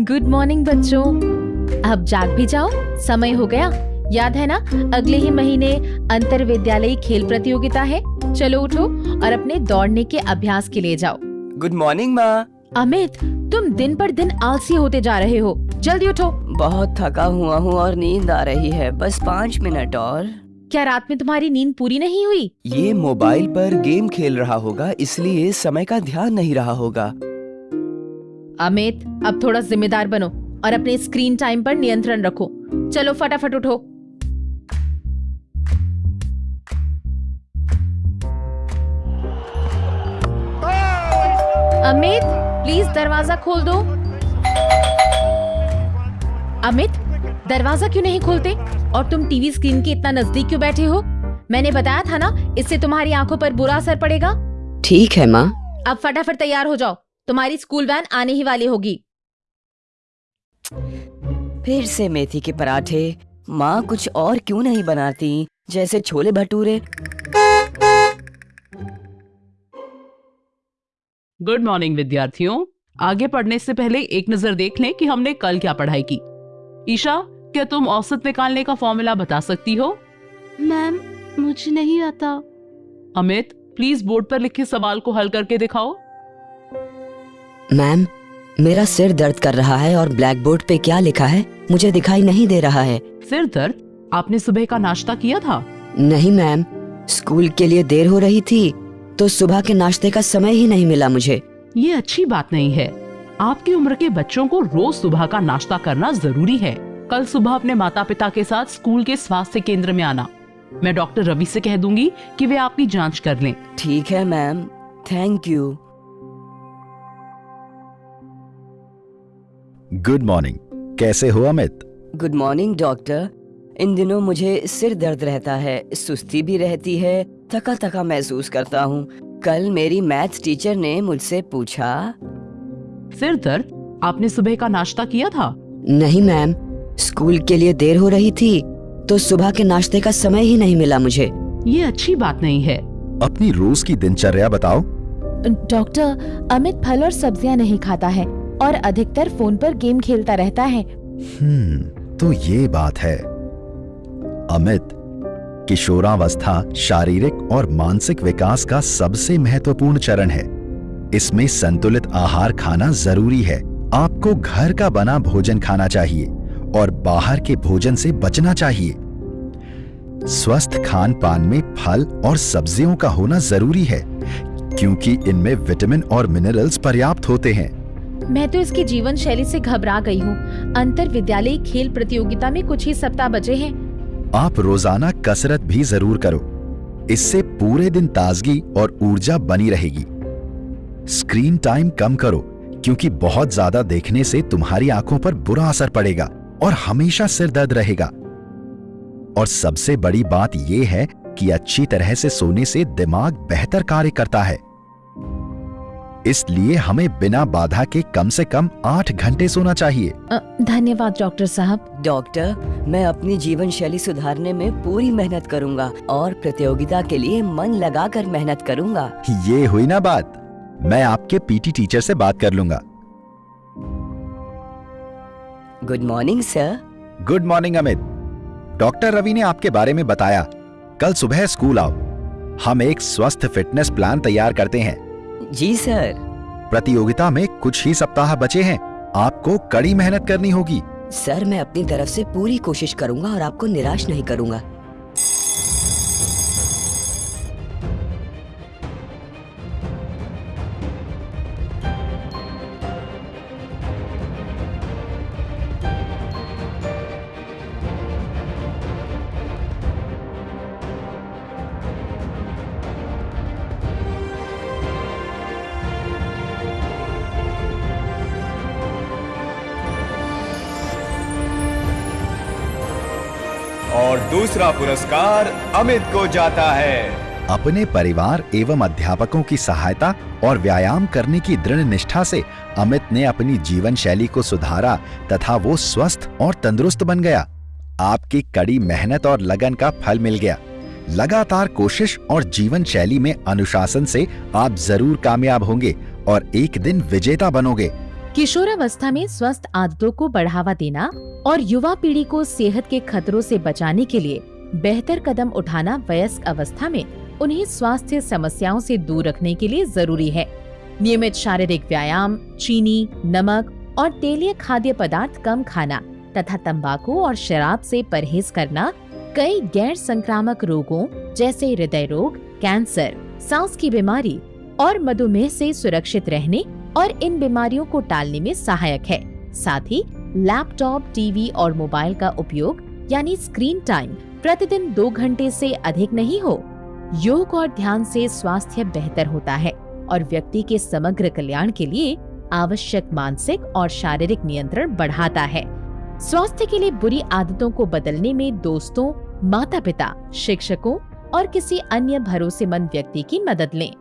Good morning बच्चों। अब जाग भी जाओ। समय हो गया। याद है ना अगले ही महीने अंतर विद्यालयी खेल प्रतियोगिता है। चलो उठो और अपने दौड़ने के अभ्यास के लिए जाओ। गुड मॉर्निंग माँ। अमित तुम दिन पर दिन आलसी होते जा रहे हो। जल्दी उठो। बहुत थका हुआ हूँ और नींद आ रही है। बस पाँच मिनट और। क्या रात में तुम्हारी नींद पूरी नहीं हुई? ये मोबाइल पर गेम खेल रहा होगा इसलिए समय का ध्यान नहीं रहा होगा। अमित अब थोड़ा जिम्मेदार बनो और अपने स्क्रीन टाइम पर नियंत्रण रखो। चलो फटाफट उठो। अमित प्लीज़ दरवाज़ा खोल दो। अमित दरवाज़ा क्यों नहीं खोलते? और तुम टीवी स्क्रीन के इतना नज़दीक क्यों बैठे हो? मैंने बताया था ना इससे तुम्हारी आँखों पर बुरा असर पड़ेगा। ठीक है माँ। अब फटाफट तैयार हो जाओ। तुम्हारी स्कूल वैन आने ही वाली होगी। फिर से मेथी के पराठे। माँ कुछ और क्यों नहीं बनाती? जैसे छोले भटूरे। गुड मॉर्निंग विद्यार्थियों। आगे पढ़ने से पहले एक नज़र देख लें कि हमने कल क्या पढ़ाई की। ईशा क्या तुम औसत निकालने का फॉर्मूला बता सकती हो? मैम मुझे नहीं आता। अमित प्लीज़ बोर्ड पर लिखे सवाल को हल करके दिखाओ। मैम मेरा सिर दर्द कर रहा है और ब्लैक बोर्ड पे क्या लिखा है मुझे दिखाई नहीं दे रहा है। सिर दर्द? आपने सुबह का नाश्ता किया था? नहीं मैम स्कूल के लिए देर हो रही थी तो सुबह के नाश्ते का समय ही नहीं मिला मुझे। ये अच्छी बात नहीं है। आपकी उम्र के बच्चों को रोज सुबह का नाश्ता करना ज़रूरी है। कल सुबह अपने माता पिता के साथ स्कूल के स्वास्थ्य केंद्र में आना। मैं डॉक्टर रवि से कह दूँगी कि वे आपकी जाँच कर लें। ठीक है ma'am thank you. Good morning कैसे हो अमित? गुड मॉर्निंग डॉक्टर इन दिनों मुझे सिर दर्द रहता है सुस्ती भी रहती है थका थका महसूस करता हूँ। कल मेरी मैथ्स टीचर ने मुझसे पूछा। सिर दर्द? आपने सुबह का नाश्ता किया था? नहीं मैम स्कूल के लिए देर हो रही थी तो सुबह के नाश्ते का समय ही नहीं मिला मुझे। ये अच्छी बात नहीं है। अपनी रोज की दिनचर्या बताओ। डॉक्टर अमित फल और सब्ज़ियाँ नहीं खाता है। और अधिकतर फ़ोन पर गेम खेलता रहता है। हम्म तो ये बात है। अमित, किशोरावस्था, शारीरिक और मानसिक विकास का सबसे महत्वपूर्ण चरण है। इसमें संतुलित आहार खाना ज़रूरी है। आपको घर का बना भोजन खाना चाहिए और बाहर के भोजन से बचना चाहिए। स्वस्थ खान पान में फल और सब्जियों का होना ज़रूरी है, क्योंकि इनमें विटामिन और मिनरल्स पर्याप्त होते हैं। मैं तो इसकी जीवन शैली से घबरा गई हूँ। अंतर विद्यालय खेल प्रतियोगिता में कुछ ही सप्ताह बचे हैं। आप रोज़ाना कसरत भी ज़रूर करो। इससे पूरे दिन ताजगी और ऊर्जा बनी रहेगी। स्क्रीन टाइम कम करो, क्योंकि बहुत ज़्यादा देखने से तुम्हारी आँखों पर बुरा असर पड़ेगा और हमेशा सिर दर्द रहेगा। और सबसे बड़ी बात यह है कि अच्छी तरह से सोने से दिमाग बेहतर कार्य करता है। इसलिए हमें बिना बाधा के कम से कम आठ घंटे सोना चाहिए। धन्यवाद डॉक्टर साहब। डॉक्टर मैं अपनी जीवन शैली सुधारने में पूरी मेहनत करूँगा और प्रतियोगिता के लिए मन लगाकर मेहनत करूँगा। ये हुई ना बात। मैं आपके पीटी टीचर से बात कर लूँगा। Good morning sir. Good morning Amit. Doctor Ravi ने आपके बारे में बताया। कल सुबह स्कूल आओ। हम एक स्वस्थ फिटनेस प्लान तैयार करते हैं। जी सर। प्रतियोगिता में कुछ ही सप्ताह बचे हैं। आपको कड़ी मेहनत करनी होगी। सर मैं अपनी तरफ़ से पूरी कोशिश करूँगा और आपको निराश नहीं करूँगा। दूसरा पुरस्कार अमित को जाता है। अपने परिवार एवं अध्यापकों की सहायता और व्यायाम करने की दृढ़ निष्ठा से अमित ने अपनी जीवन शैली को सुधारा तथा वो स्वस्थ और तंदुरुस्त बन गया। आपकी कड़ी मेहनत और लगन का फल मिल गया। लगातार कोशिश और जीवन शैली में अनुशासन से आप ज़रूर कामयाब होंगे और एक दिन विजेता बनोगे। किशोरावस्था में स्वस्थ आदतों को बढ़ावा देना और युवा पीढ़ी को सेहत के खतरों से बचाने के लिए बेहतर कदम उठाना वयस्क अवस्था में उन्हें स्वास्थ्य समस्याओं से दूर रखने के लिए ज़रूरी है। नियमित शारीरिक व्यायाम, चीनी, नमक और तेलीय खाद्य पदार्थ कम खाना तथा तंबाकू और शराब से परहेज करना कई गैर संक्रामक रोगों जैसे हृदय रोग, कैंसर, सांस की बीमारी और मधुमेह से सुरक्षित रहने और इन बीमारियों को टालने में सहायक है। साथ ही, लैपटॉप, टीवी और मोबाइल का उपयोग, यानी स्क्रीन टाइम, प्रतिदिन दो घंटे से अधिक नहीं हो। योग और ध्यान से स्वास्थ्य बेहतर होता है और व्यक्ति के समग्र कल्याण के लिए आवश्यक मानसिक और शारीरिक नियंत्रण बढ़ाता है। स्वास्थ्य के लिए बुरी आदतों को बदलने में दोस्तों माता पिता शिक्षकों और किसी अन्य भरोसेमंद व्यक्ति की मदद लें।